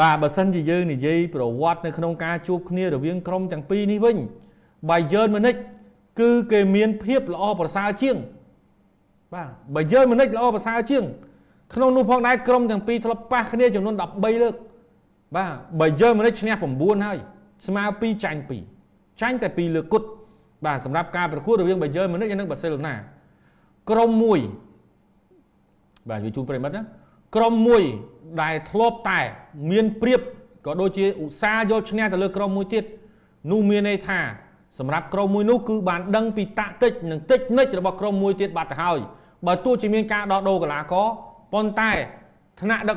បាទបើសិនជាយើងនិយាយប្រវត្តិនៅក្នុងការជួបគ្នារវាងក្រុមទាំងពីរនេះវិញ Bayern Munich គឺគេមានភាពល្អប្រសើរជាង បាទ Bayern Munich ល្អប្រសើរជាង ក្នុងនោះផងដែរក្រុមទាំងពីរធ្លាប់ប៉ះគ្នាចំនួន13លើកបាទ Bayern Munich ឈ្នះ9ហើយស្មើ2ចាញ់2ចាញ់តែ2លើកគត់បាទសម្រាប់ការប្រកួតរវាង Bayern Munich និង Barcelona ក្រុមមួយបាទជួយជូនប្រិមិត្តណា ក្រុមមួយដែលធ្លាប់តែ មានព្រៀបក៏ដូចជាឧស្សាហ៍យកឈ្នះទៅលើក្រុមមួយទៀតនោះមានន័យថាសម្រាប់ក្រុមមួយនោះគឺបានដឹងពីតាក់ទិចនិងទិចនិចរបស់ក្រុមមួយទៀតបាត់ទៅហើយបើទោះជាមានការដោះដូរកីឡាករប៉ុន្តែថ្នាក់ដឹក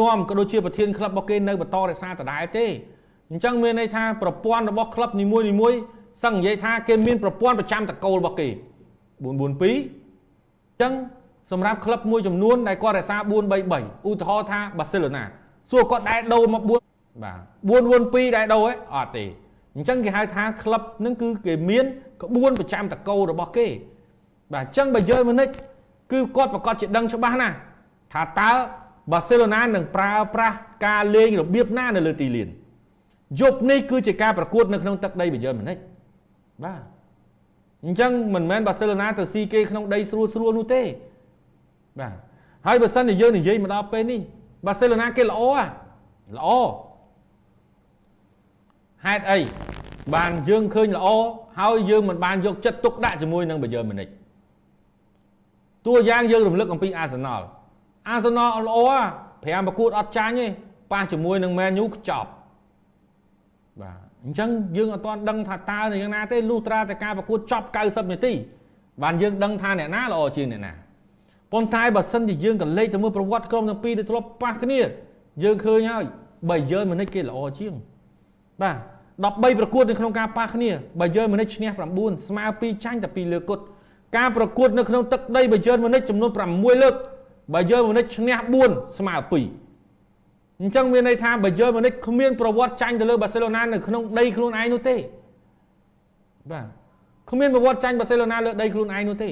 នាំក៏ដូចជាប្រធានក្លឹបរបស់គេនៅបន្តរក្សាដដែលទេអញ្ចឹងមានន័យថាប្រព័ន្ធរបស់ក្លឹបនីមួយនីមួយសឹងនិយាយថាគេមានប្រព័ន្ធប្រចាំតកូលរបស់គេ442អញ្ចឹងសម្រាប់ក្លឹបមួយចំនួនដែលគាត់រក្សា433ឧទាហរណ៍ថាបាសេឡូណាសួរគាត់ដែរដូរមក4បាទ442ដែរដូរឯអត់ទេអញ្ចឹងគេហៅថាក្លឹបហ្នឹងគឺគេមានក្បួនប្រចាំតកូលរបស់គេ បាទអញ្ចឹងបើយើងមកនិចគឺគាត់ប្រកាសជាដឹងច្បាស់ណាស់ថាតើ បាសេឡូណានឹងប្រើប្រាស់ការលេងរបៀបណានៅលើទីលានយប់នេះគឺជាការប្រកួតនៅក្នុងទឹកដីបាយ៉ឺនម៉ូនិចបាទអញ្ចឹងមិនមែនបាសេឡូណាទៅស៊ីគេក្នុងដីស្រួលស្រួលនោះទេបាទហើយបើសិនជាយើងនិយាយមកដល់ពេលនេះបាសេឡូណាគេល្អល្អហេតុអីបានយើងឃើញល្អហើយយើងមិនបានយកចិត្តទុកដាក់ជាមួយនឹងបាយ៉ឺនម៉ូនិចតួយ៉ាងយើងរំលឹកអំពីអាសណល អាសនលល្អ5ប្រកួតអត់ចាញ់ទេប៉ះជាមួយនឹង Man U ខ្ចប់បាទអញ្ចឹងយើងអត់ទាន់ដឹងថាតើយ៉ាងណាទេលុះត្រាតែការប្រកួតចប់90នាទីបានយើងដឹងថាអ្នកណាល្អជាងអ្នកណាប៉ុន្តែបើសិនជាយើងក៏លេខទៅមើលប្រវត្តិក្រុមទាំងពីរដែលធ្លាប់ប៉ះគ្នាយើងឃើញហើយបើយើងមិននេះគេល្អជាងបាទ13ប្រកួតនៅក្នុងការប៉ះគ្នាបើយើងមិននេះឈ្នះ9ស្មើ2ចាញ់តែ2លើកគត់ការប្រកួតនៅក្នុងទឹកដីបើយើងមិននេះចំនួន6លើក បើយើងមនិចឈ្នះ4ស្មើ2អញ្ចឹងមានន័យថាបើយើងមនិចគ្មានប្រវត្តិចាញ់ទៅលើបាសេឡូណានៅក្នុងដីខ្លួនឯងនោះទេបាទគ្មានប្រវត្តិចាញ់បាសេឡូណាលើដីខ្លួនឯងនោះទេ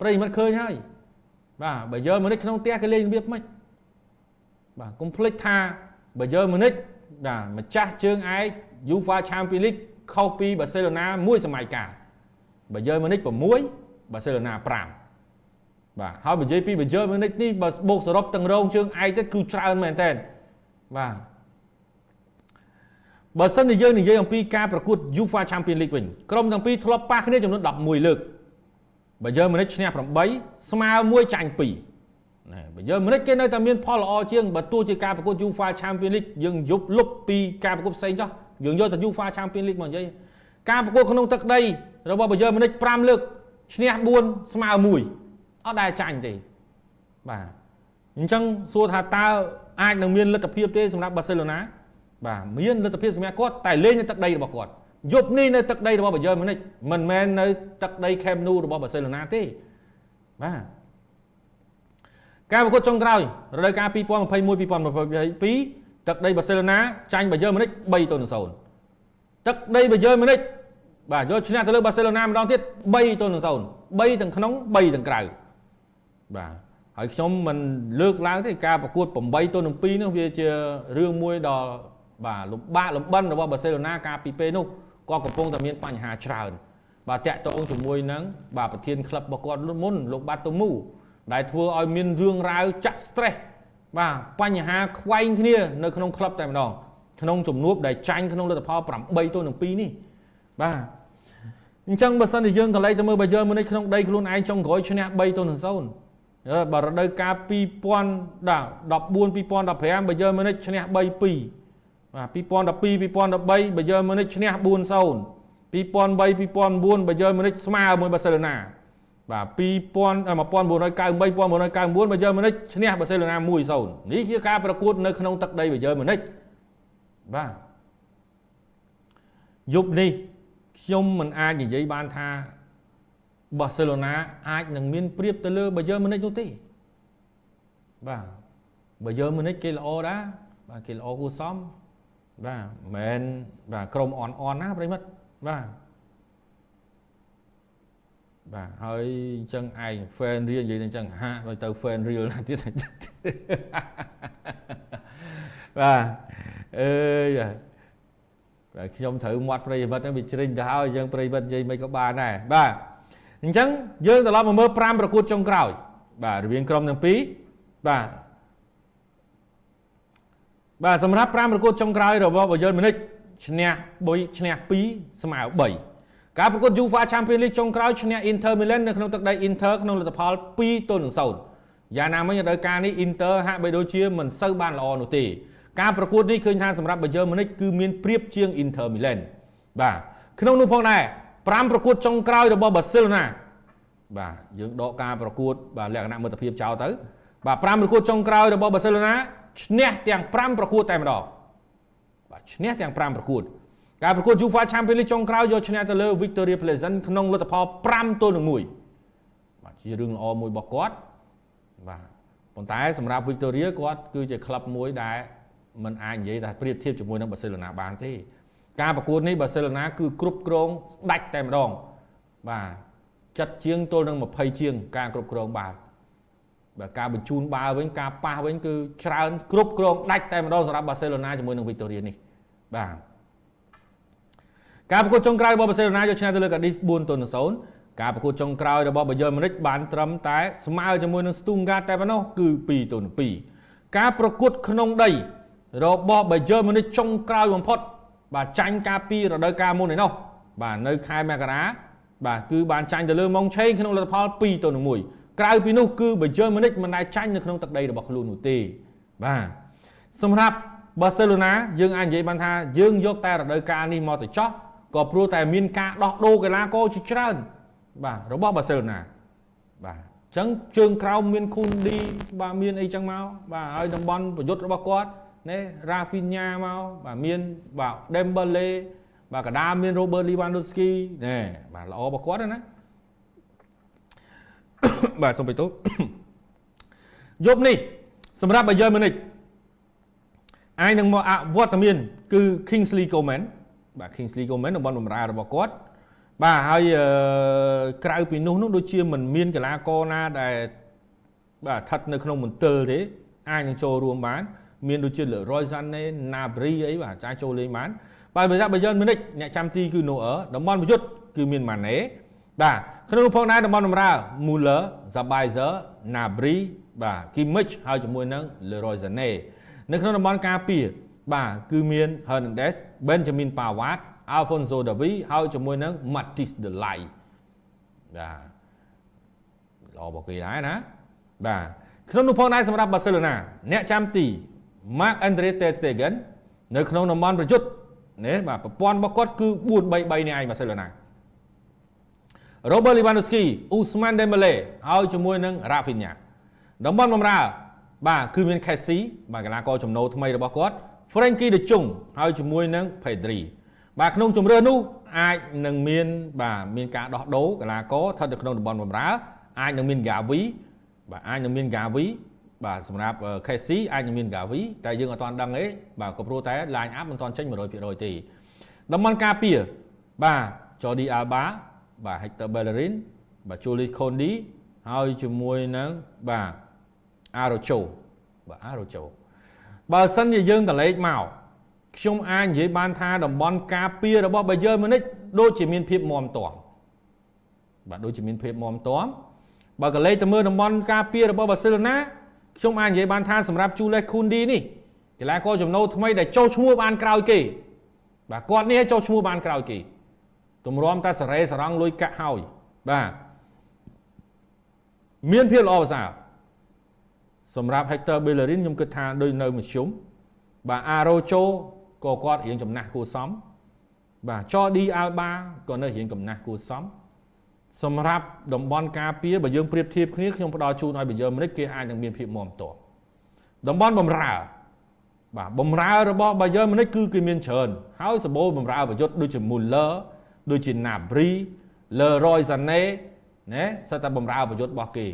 ប្រិយមិត្តឃើញហើយបាទបើយើងមនិចក្នុងផ្ទះគេលេងរបៀបម៉េចបាទកុំភ្លេចថាបើយើងមនិចបាទម្ចាស់ជើងឯក UEFA Champions League ខុសពីបាសេឡូណាមួយសម័យកាលបើយើងមនិច6បាសេឡូណា5 បាទហើយនិយាយពីបញ្យើមួយនេះនេះបើបូកសរុបទាំងរងជើងឯកទៀតគឺច្រើនមែនតើបាទបើសិនជាយើងនិយាយអំពីការប្រកួត UEFA Champions League វិញក្រុមទាំងពីរធ្លាប់ប៉ះគ្នាចំនួន11លើកបើយើងមិនឈ្នះ8ស្មើ1ចាញ់2ណាបើយើងមិនគេនៅតែមានផលល្អជាងបើទោះជាការប្រកួត UEFA Champions League យើងយប់លុបពីការប្រកួតផ្សេងចោះយើងយកតែ UEFA Champions League មកនិយាយការប្រកួតក្នុងទឹកដីរបស់បើយើងមិន5លើកឈ្នះ4ស្មើ1 អត់ដែលចាញ់ទេបាទអញ្ចឹងសួរថាតើអាចនឹងមានលទ្ធភាពទេសម្រាប់បាសេឡូណាបាទមានលទ្ធភាពសម្រាប់គាត់តែលេងនៅទឹកដីរបស់គាត់យប់នេះនៅទឹកដីរបស់បាយ៉ឺនម៉ូនិចមិនមែននៅទឹកដីខេមនូរបស់បាសេឡូណាទេបាទការប្រកួតចុងក្រោយរដូវកាល2021 2022ទឹកដីបាសេឡូណាចាញ់បាយ៉ឺនម៉ូនិច3ទៅ0ទឹកដីបាយ៉ឺនម៉ូនិចបាទយកឈ្នះទៅលើបាសេឡូណាម្ដងទៀត3ទៅ0 3ទាំងក្នុង3ទាំងក្រៅ បាទហើយខ្ញុំមិនលើកឡើងទេការប្រកួត8ទល់នឹង2នោះវាជារឿងមួយដ៏បាទលំបាកលំបិនរបស់បាសេឡូណាកាលពីពេលនោះគាត់កំពុងតែមានបញ្ហាច្រើនបាទតាក់ទងជាមួយនឹងបាទប្រធានក្លឹបរបស់គាត់មុនលោកបាតូមូដែលធ្វើឲ្យមានរឿងរ៉ាវចាក់ stress បាទបញ្ហាខ្វែងគ្នានៅក្នុងក្លឹបតែម្ដងក្នុងជំនួបដែលចាញ់ក្នុងលទ្ធផល8ទល់នឹង2នេះបាទអញ្ចឹងបើសិនជាយើងកន្លែងទៅមើលបើយើងមើលនេះក្នុងដីខ្លួនឯងចុងក្រោយឈ្នះ3ទល់នឹង0 បើរដូវកាល2000ដល់14 2015បើយើងមុនិចឈ្នះ3 2បាទ2012 2013បើយើងមុនិចឈ្នះ4 0 2003 2009បើយើងមុនិចស្មើមួយបាសេឡូណាបាទ2000 1998 1999បើយើងមុនិចឈ្នះបាសេឡូណា1 0នេះជាការប្រកួតនៅក្នុងទឹកដីបើយើងមុនិចបាទយប់នេះខ្ញុំមិនអាចនិយាយបានថា បាសេឡូណាអាចនឹងមានប្រៀបទៅលើបាយ៉ឺនម៉ូនិចនោះទេបាទបាយ៉ឺនម៉ូនិចគេល្អដែរបាទគេល្អគួរសមបាទមិនមែនបាទក្រុមអន់អន់ណាប្រិមិត្តបាទបាទហើយអញ្ចឹងឯង fan រៀលនិយាយទៅអញ្ចឹងហាក់ដូចទៅ fan រៀលណាទៀតបាទអើយបាទខ្ញុំត្រូវមាត់ប្រិយមិត្តហ្នឹងវាជ្រិញទៅហើយយើងប្រិយមិត្តនិយាយមិនក៏បានដែរបាទ អញ្ចឹងយើងត្រឡប់មកមើល5ប្រកួតចុងក្រោយ បាទរវាងក្រុមទាំងពីរបាទបាទសម្រាប់5ប្រកួតចុងក្រោយរបស់បាយលម៉ូនិចឈ្នះ3ឈ្នះ2ស្មើ3ការប្រកួត UEFA Champions League ចុងក្រោយឈ្នះ Inter Milan នៅក្នុងទឹកដី Inter ក្នុងលទ្ធផល2ទល់នឹង0យ៉ាងណាមិញរដូវកាលនេះ Inter ហាក់បីដូចជាមិនសូវបានល្អនោះទេការប្រកួតនេះឃើញថាសម្រាប់បាយលម៉ូនិចគឺមានប្រៀបជាង Inter Milan បាទក្នុងនោះផងដែរ 5ប្រកួតចុងក្រោយរបស់ Barcelona បាទយើងដកការប្រកួតបាទលក្ខណៈមិត្តភាពចោលទៅបាទ5ប្រកួតចុងក្រោយរបស់ Barcelona ឈ្នះទាំង5ប្រកួតតែម្ដងបាទឈ្នះទាំង5ប្រកួតការប្រកួត UEFA Champions League ចុងក្រោយយកឈ្នះទៅលើ Victoria Pleasant ក្នុងលទ្ធផល5ទល់នឹង1បាទជារឿងល្អមួយរបស់គាត់បាទប៉ុន្តែសម្រាប់ Victoria គាត់គឺជាក្លឹបមួយដែលมันអាចនិយាយថាប្រៀបធៀបជាមួយនឹង Barcelona បានទេ ការប្រកួតនេះ Barcelona គឺគ្រប់គ្រងដាច់តែម្ដងបាទចិត្តជាងទល់នឹង20ជាង ការគ្រប់គ្រងបាល់បើការបញ្ជូនបាល់វិញការប៉ះវិញគឺច្រើនគ្រប់គ្រងដាច់តែម្ដងសម្រាប់បាសេឡូណាជាមួយនឹងវីតូរីនេះបាទការប្រកួតចុងក្រោយរបស់បាសេឡូណាយកឈ្នះទៅលើកាឌីស4ទល់នឹង0ការប្រកួតចុងក្រោយរបស់បាយលម៉ូនិចបានត្រឹមតែស្មើជាមួយនឹងស្ទូងហ្គាតែប៉ុណ្ណោះគឺ2ទល់នឹង2ការប្រកួតក្នុងដីរបស់បាយលម៉ូនិចចុងក្រោយបំផុត បាទចាញ់ការពីរដូវកាលមុនឯណោះបាទនៅខែមករាបាទគឺបានចាញ់ទៅលើម៉ុងឆេងក្នុងលទ្ធផល2ទល់នឹង1ក្រៅពីនោះគឺបើយើងមិនមិនដែលចាញ់នៅក្នុងទឹកដីរបស់ខ្លួននោះទេបាទសម្រាប់បាសេឡូណាយើងអាចនិយាយបានថាយើងយកតែរដូវកាលនេះមកទៅចោះក៏ព្រោះតែមានការដោះដូរកីឡាករជាច្រើន បាទរបស់បាសេឡូណាបាទអញ្ចឹងជើងក្រោមមានខូនឌីបាទមានអីចឹងមកបាទហើយតំបន់ប្រយុទ្ធរបស់គាត់ ណែរ៉ាហ្វីញ៉ាមកបាទមានបាទដេមបាឡេបាទកដាមាន Robert Lewandowski ណែបាទល្អរបស់គាត់ណាបាទសូមបិទទោយប់នេះសម្រាប់បាយយម៉ូនិចអាចនឹងមកអវត្តមាន គឺ Kingsley Coman បាទ Kingsley Coman តំបន់បម្រើរបស់គាត់បាទហើយក្រៅពីនោះនោះដូចជាមិនមានកីឡាករណាដែលបាទស្ថិតនៅក្នុងមន្ទិលទេអាចនឹងចូលរួមបាន មានដូចជា Leroy Sané Nabry អីបាទអាចចូលលេងបានបាទបើថាបាយយម៉ូនិចអ្នកចាំទីគឺ Noer តំបន់ប្រយុទ្ធគឺមាន Mane បាទក្នុងផងដែរតំបន់បម្រើ Muller, Zabaiser, Nabry បាទ Kimmich ហើយជាមួយនឹង Leroy Sané នៅក្នុងតំបន់ការពារបាទគឺមាន Hernandez, Benjamin Pavard, Alfonso Davies ហើយជាមួយនឹង Matthijs de Ligt បាទល្អបកគេដែរណាបាទក្នុងនោះផងដែរសម្រាប់ Barcelona អ្នកចាំទី Marc Andre ter Stegen នៅក្នុងតំបន់ប្រយុទ្ធនេះបាទប្រព័ន្ធរបស់គាត់គឺ4-3-3នេះឯង Barcelona Robert Lewandowski Ousmane Dembele ហើយជាមួយនឹង Rafinha តំបន់បម្រើបាទគឺមាន Kessi បាទកីឡាករចំណូលថ្មីរបស់គាត់ Frankie de Jong ហើយជាមួយនឹង Pedri បាទក្នុងជំរឿននោះអាចនឹងមានបាទមានការដោះដូរកីឡាករស្ថិតនៅក្នុងតំបន់បម្រើអាចនឹងមាន Gavi បាទអាចនឹងមាន Gavi បាទសម្រាប់ Kessi អាចនឹងមាន Gavi តែយើងអត់ទាន់ដឹងទេបាទក៏ព្រោះតែ line up មិនទាន់ចេញ100%ទេតំបន់ការពារបាទ Jordi Alba បាទ Hector Bellerin បាទ Julius Kondi ហើយជាមួយនឹងបាទ Arocho បាទ Arocho បើសិនជាយើងកលេចមកខ្ញុំអាចនិយាយបានថាតំបន់ការពាររបស់ Bayern Munich ដូចជាមានភាពមមទាំបាទដូចជាមានភាពមមទាំបើកលេចទៅមើលតំបន់ការពាររបស់ Barcelona ខ្ញុំអាចនិយាយបានថាសម្រាប់ Julius Kondi នេះកីឡាករចំណូលថ្មីដែលចុះឈ្មោះបានក្រោយគេបាទគាត់នេះចុះឈ្មោះបានក្រោយគេទម្រាំតែសរេសរងលុយកាក់ហើយបាទមានភាពល្អប្រសើរសម្រាប់ Hector Bellerin ខ្ញុំគិតថាដូចនៅមធ្យមបាទ Arocho ក៏គាត់រៀងចំណាស់គួសមបាទ Jordi Alba ក៏នៅរៀងកំណាស់គួសម សម្រាប់តំបន់ការពារបើយើងប្រៀបធៀបគ្នាខ្ញុំផ្ដល់ជូនឲ្យបើយើងមិនគេអាចនឹងមានភាពមាំតតំបន់បំរើបាទបំរើរបស់បាយ៉ឺនមុនិចគឺគេមានច្រើនហើយសម្បូរបំរើប្រយុទ្ធដូចជា Muller ដូចជា Nabry Leroy Sané ណាសិតតែបំរើប្រយុទ្ធរបស់គេ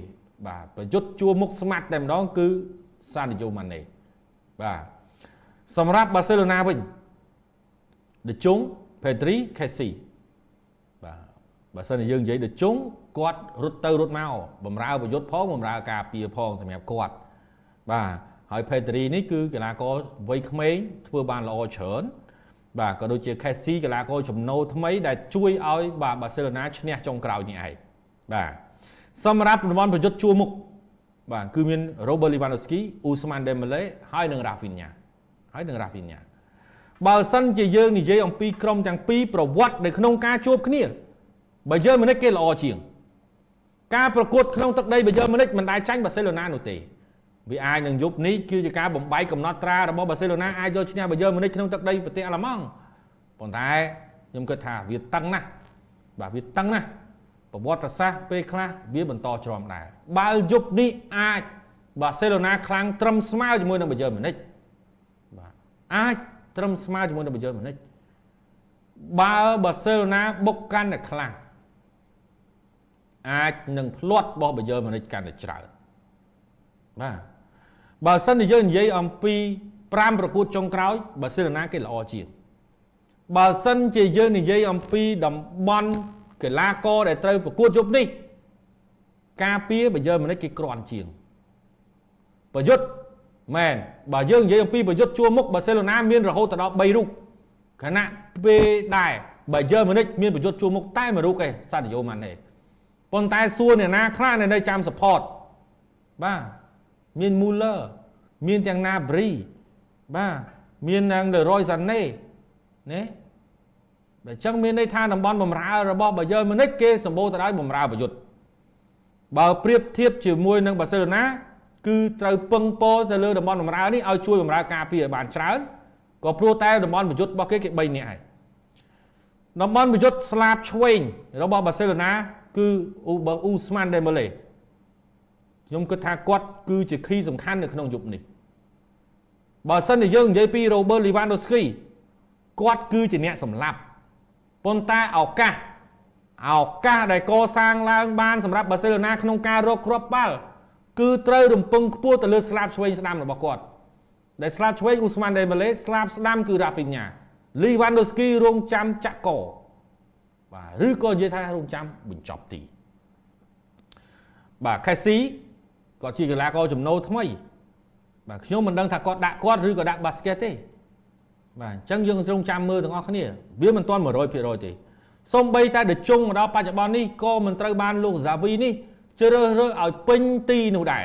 បាទប្រយុទ្ធជួមុខស្មាត់តែម្ដងគឺសាឌីយ៉ូម៉ាណេបាទសម្រាប់បាសេឡូណាវិញដេជុងផេទ្រីខេស៊ីបាទ បើសិនជាយើងនិយាយដេជុងគាត់រត់ទៅរត់មកបំរើប្រយុទ្ធផងបំរើការពារផងសម្រាប់គាត់បាទហើយផេទ្រីនេះគឺកីឡាករវ័យក្មេងធ្វើបានល្អច្រើនបាទក៏ដូចជាខេស៊ីកីឡាករចំណូលថ្មីដែលជួយឲ្យបាទបាសេឡូណាឈ្នះចុងក្រោយនេះឯងបាទសម្រាប់តំបន់ប្រយុទ្ធជួរមុខបាទគឺមាន Robert Lewandowski, Ousmane Dembele ហើយនិង Rafinha ហើយនិង Rafinha បើសិនជាយើងនិយាយអំពីក្រុមទាំងពីរប្រវត្តិនៅក្នុងការជួបគ្នា បើយើងមិនគេល្អជាង ការប្រកួតក្នុងទឹកដីបើយើងមិនមិនដែលចាញ់បាសេឡូណានោះទេវាអាចនឹងយប់នេះគឺជាការបំបីកំណត់ត្រារបស់បាសេឡូណាអាចយកឈ្នះបាយ៉ឺមុនិចក្នុងទឹកដីប្រទេសអាល្លឺម៉ង់ប៉ុន្តែខ្ញុំគិតថាវាតឹងណាស់បាទវាតឹងណាស់ប្រវត្តិសាស្ត្រពេលខ្លះវាបន្តច្រំដែរបើយប់នេះអាចបាសេឡូណាខ្លាំងត្រឹមស្មើជាមួយនឹងបាយ៉ឺមុនិចបាទអាចត្រឹមស្មើជាមួយនឹងបាយ៉ឺមុនិចបើបាសេឡូណាបុកកាន់តែខ្លាំង អាចនឹងផ្លាត់បោះបាយ៉ឺមុនិចកាន់តែច្រើនបាទបើសិនជាយើងនិយាយអំពី5ប្រកួតចុងក្រោយបាសេឡូណាគេល្អជាងបើសិនជាយើងនិយាយអំពីតំបន់កីឡាករដែលត្រូវប្រកួតយប់នេះការពារបើយើងមិនគេក្រាន់ជាងប្រយុទ្ធមែនបើយើងនិយាយអំពីប្រយុទ្ធជួរមុខបាសេឡូណាមានរហូតដល់3រូបខណៈពេលដែរបើយើងមិនមានប្រយុទ្ធជួរមុខតែមួយរូបឯងសាឌីយ៉ូម៉ាណេ ប៉ុន្តែសួរអ្នកណាខ្លះនៅចាំ support បាទមាន Muller មានទាំង Nabri បាទមានទាំង Leroy Sané ណាបើអញ្ចឹងមានន័យថាតំបន់បំរើរបស់បាយ៉ឺម៉ូនិចគេសម្បូរទៅដោយបំរើប្រយុទ្ធបើប្រៀបធៀបជាមួយនឹងបាសេឡូណា គឺត្រូវពឹងពោទៅលើតំបន់បំរើនេះឲ្យជួយបំរើការពារឲ្យបានច្រើនក៏ព្រោះតែតំបន់ប្រយុទ្ធរបស់គេគេ3នាក់ហើយតំបន់ប្រយុទ្ធស្លាបឆ្វេងរបស់បាសេឡូណា គឺអ៊ូអ៊ូស្មានដេម៉ូលេខ្ញុំគិតថាគាត់គឺជាខីសំខាន់នៅក្នុងយុគនេះបើសិនជាយើងនិយាយពី Robert Lewandowski គាត់គឺជាអ្នកសម្លាប់ប៉ុន្តែឱកាសឱកាសដែលកសាងឡើងបានសម្រាប់បាសេឡូណាក្នុងការរកគ្រាប់បាល់គឺត្រូវរំពឹងខ្ពស់ទៅលើស្លាបឆ្វេងស្ដាំរបស់គាត់ដែលស្លាបឆ្វេងអ៊ូស្មានដេម៉ាឡេស្លាបស្ដាំគឺរ៉ាហ្វីញ៉ាលីវ៉ាន់ដូស្គីរងចាំចាក់ក បាទឬក៏និយាយថារងចាំបញ្ចប់ទីបាទខេស៊ីគាត់ជាកីឡាករចំណូលថ្មី បាទខ្ញុំមិនដឹងថាគាត់ដាក់គាត់ឬក៏ដាក់បាស្កេតទេបាទអញ្ចឹងយើងរងចាំមើលទាំងអស់គ្នា វាមិនទាន់100%ទេសូម្បីតែដជុងមកដល់បច្ចុប្បន្ននេះក៏មិនត្រូវបានលោកហ្សាវីនេះជ្រើសរើសឲ្យពេញទីនោះដែរ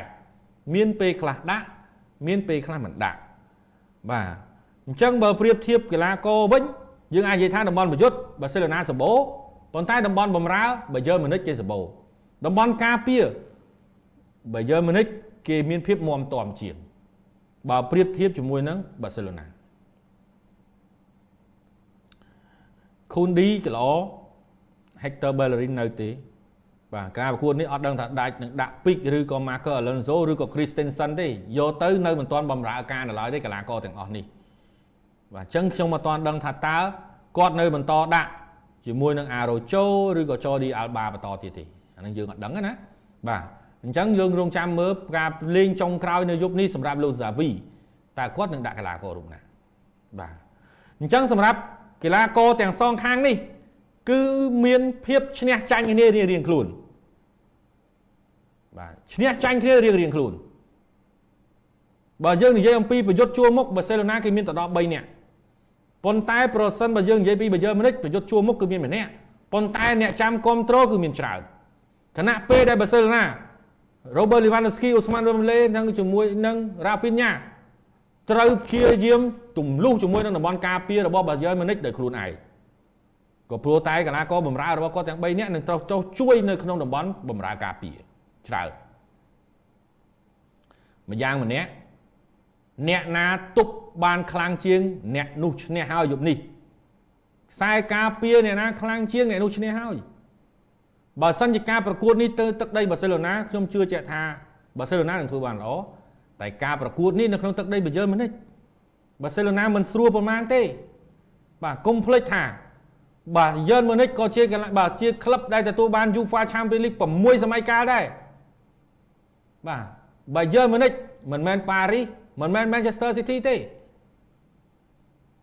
មានពេលខ្លះដាក់មានពេលខ្លះមិនដាក់បាទអញ្ចឹងបើប្រៀបធៀបកីឡាករវិញយើងអាចនិយាយថាតំបន់ប្រយុទ្ធបាសេឡូណាសម្បូរ ប៉ុន្តែតំបន់បំរើបើយើម៉ូនិចគេសម្បូរតំបន់ការពារបើយើម៉ូនិចគេមានភាពមាំទាំជាងបើប្រៀបធៀបជាមួយនឹងបាសេឡូណាខូនឌីក៏ល្អ Hector Bellerin នៅទេបាទការប្រកួតនេះអត់ដឹងថាដាច់នឹងដាក់ពីកឬក៏ Marco Alonso ឬក៏ Christensen ទេយកទៅនៅមិនទាន់បំរើការនៅឡើយទេកីឡាករទាំងអស់នេះបាទអញ្ចឹងខ្ញុំមិនទាន់ដឹងថាតើគាត់នៅបន្តដាក់ ជាមួយនឹង Arocho ឬក៏ Jordi Alba បន្តទៀតទេអានឹងយើងអត់ដឹងណាបាទអញ្ចឹងយើងរងចាំមើលការលេងចុងក្រោយនៅយប់នេះសម្រាប់លោក Zavi តើគាត់នឹងដាក់កីឡាកររូបណាបាទអញ្ចឹងសម្រាប់កីឡាករទាំងសងខាងនេះ គឺមានភាពឈ្នះចាញ់គ្នារៀងរៀងខ្លួនបាទឈ្នះចាញ់គ្នារៀងរៀងខ្លួនបើយើងនិយាយអំពីប្រយុទ្ធជួរមុខបាសេឡូណាគេមានទៅដល់3នាក់ ប៉ុន្តែប្រសិនបើយើងនិយាយពីបាយើមិនិចប្រយុទ្ធជួរមុខគឺមានម្នាក់ប៉ុន្តែអ្នកចាំគ្រប់ត្រូលគឺមានច្រើនខណៈពេលដែលបាសេឡូណា Robert Lewandowski, Ousmane Dembele និងជាមួយនឹង Rafinha ត្រូវព្យាយាមទម្លុះជាមួយនឹងតំបន់ការពាររបស់បាយ៉ឺនម៉ូនិចដោយខ្លួនឯងក៏ព្រោះតែកីឡាករបម្រើរបស់គាត់ទាំង3នាក់នឹងត្រូវចុះជួយនៅក្នុងតំបន់បម្រើការពារច្រើនម្យ៉ាងម្នាក់ អ្នកណាទប់បានខ្លាំងជាង អ្នកនោះឈ្នះហើយយប់នេះខ្សែការពារអ្នកណាខ្លាំងជាងអ្នកនោះឈ្នះហើយបើសិនជាការប្រកួតនេះទៅទឹកដីបាសេឡូណាខ្ញុំជឿជាក់ថាបាសេឡូណានឹងធ្វើបានល្អតែការប្រកួតនេះនៅក្នុងទឹកដីបាយ៉ឺនម៉ូនិចបាសេឡូណាមិនស្រួលប្រមាណទេ បាទកុំភ្លេចថាបាទយឺនម៉ូនិចក៏ជាកន្លែងបាទជាក្លឹបដែលទទួលបាន UEFA Champions League 6សម័យកាលដែរបាទបើយឺនម៉ូនិចមិនមែនប៉ារីស មិនមែន Manchester City ទេ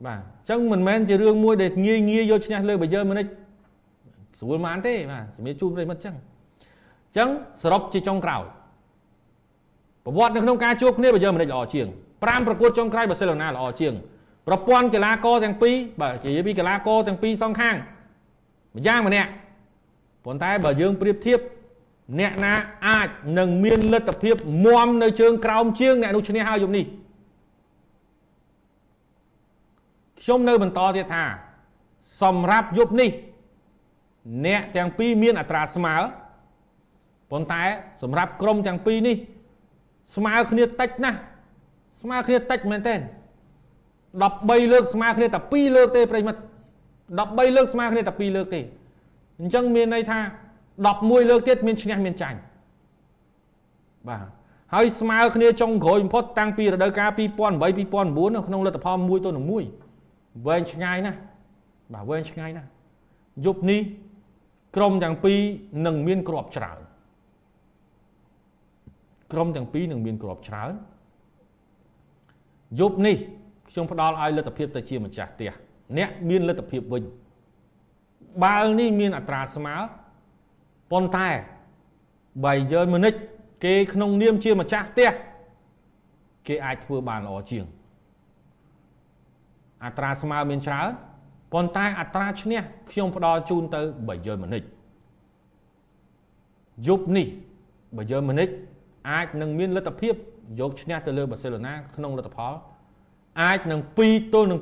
បាទអញ្ចឹងមិនមែនជារឿងមួយដែលងាយងាយយកឈ្នះលើបើយឺនម៉ូនិចស្រួលម៉ានទេបាទជំរាបជូនប្រិមិត្តអញ្ចឹងអញ្ចឹងសរុបជាចុងក្រោយប្រវត្តិនៅក្នុងការជួបគ្នាបើយឺនម៉ូនិចល្អជាង5ប្រកួតចុងក្រោយបាសេឡូណាល្អជាងប្រព័ន្ធកីឡាករទាំងពីរបាទនិយាយពីកីឡាករទាំងពីរសងខាងម្យ៉ាងម្នាក់ប៉ុន្តែបើយើងប្រៀបធៀប អ្នកណាអាចនឹងមានលទ្ធភាពមមនៅជើងក្រោមជាងអ្នកនោះឈ្នះហើយយប់នេះខ្ញុំនៅបន្តទៀតថា សម្រាប់យប់នេះ អ្នកទាំងពីរមានអត្រាស្មើប៉ុន្តែ សម្រាប់ក្រុមទាំងពីរនេះ ស្មើគ្នាតិចណាស់ស្មើគ្នាតិចមែនទែន13លើកស្មើគ្នាតែ2លើកទេប្រិមិត្ត13លើកស្មើគ្នាតែ2លើកទេអញ្ចឹងមានន័យថា 11លើកទៀតមានឈ្នះមានចាញ់បាទហើយស្មើគ្នាចុងក្រោយបំផុតតាំងពីរដូវកាល2008 2009នៅក្នុងលទ្ធផល1ទៅ1វែងឆ្ងាយណាស់បាទវែងឆ្ងាយណាស់យប់នេះក្រុមទាំងពីរនឹងមានក្របច្រើនក្រុមទាំងពីរនឹងមានក្របច្រើនយប់នេះខ្ញុំផ្ដល់ឲ្យលទ្ធភាពទៅជាម្ចាស់ផ្ទះអ្នកមានលទ្ធភាពវិញបាល់នេះមានអត្រាស្មើ ប៉ុន្តែបើយើងមនិចគេក្នុងនាមជាម្ចាស់ផ្ទះគេអាចធ្វើបានល្អជាង អត្រាស្មើមានច្រើនប៉ុន្តែអត្រាឈ្នះខ្ញុំផ្ដល់ជូនទៅបើយើងមនិចយប់នេះបើយើងមនិចអាចនឹងមានលទ្ធភាពយកឈ្នះទៅលើបាសេឡូណាក្នុងលទ្ធផលអាចនឹង2ទល់នឹង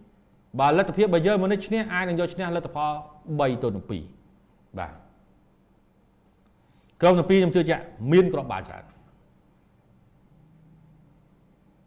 2បើលទ្ធភាពបើយើងមកនេះឈ្នះអាចនឹងយកឈ្នះលទ្ធផល3ទល់នឹង2បាទ ក្រុមទាំងពីរខ្ញុំជឿជាក់មានក្របបាល់ច្រើន